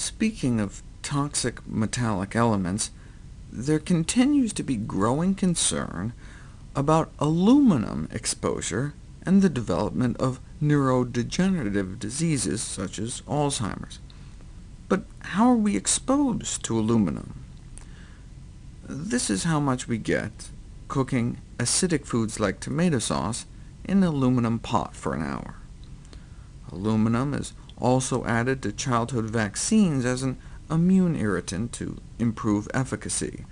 Speaking of toxic metallic elements, there continues to be growing concern about aluminum exposure and the development of neurodegenerative diseases such as Alzheimer's. But how are we exposed to aluminum? This is how much we get cooking acidic foods like tomato sauce in an aluminum pot for an hour. Aluminum is also added to childhood vaccines as an immune irritant to improve efficacy,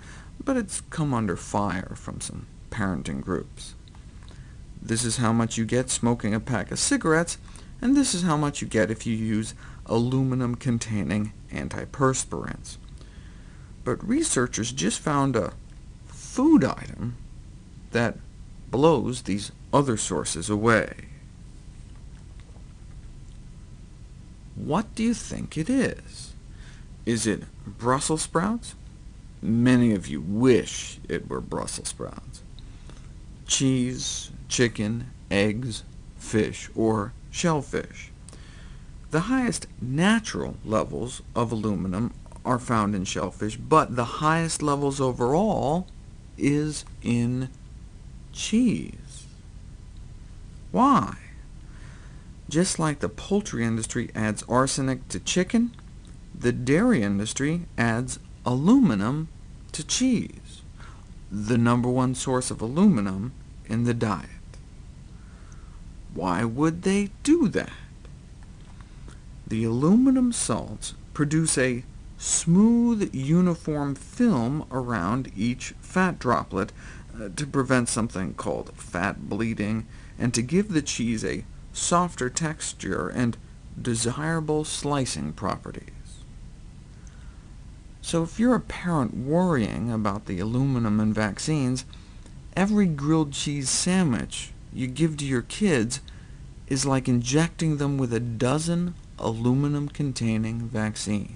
but it's come under fire from some parenting groups. This is how much you get smoking a pack of cigarettes, and this is how much you get if you use aluminum-containing antiperspirants. But researchers just found a food item that blows these other sources away. What do you think it is? Is it Brussels sprouts? Many of you wish it were Brussels sprouts. Cheese, chicken, eggs, fish, or shellfish. The highest natural levels of aluminum are found in shellfish, but the highest levels overall is in cheese. Why? Just like the poultry industry adds arsenic to chicken, the dairy industry adds aluminum to cheese, the number one source of aluminum in the diet. Why would they do that? The aluminum salts produce a smooth, uniform film around each fat droplet uh, to prevent something called fat bleeding, and to give the cheese a softer texture, and desirable slicing properties. So if you're a parent worrying about the aluminum in vaccines, every grilled cheese sandwich you give to your kids is like injecting them with a dozen aluminum-containing vaccines.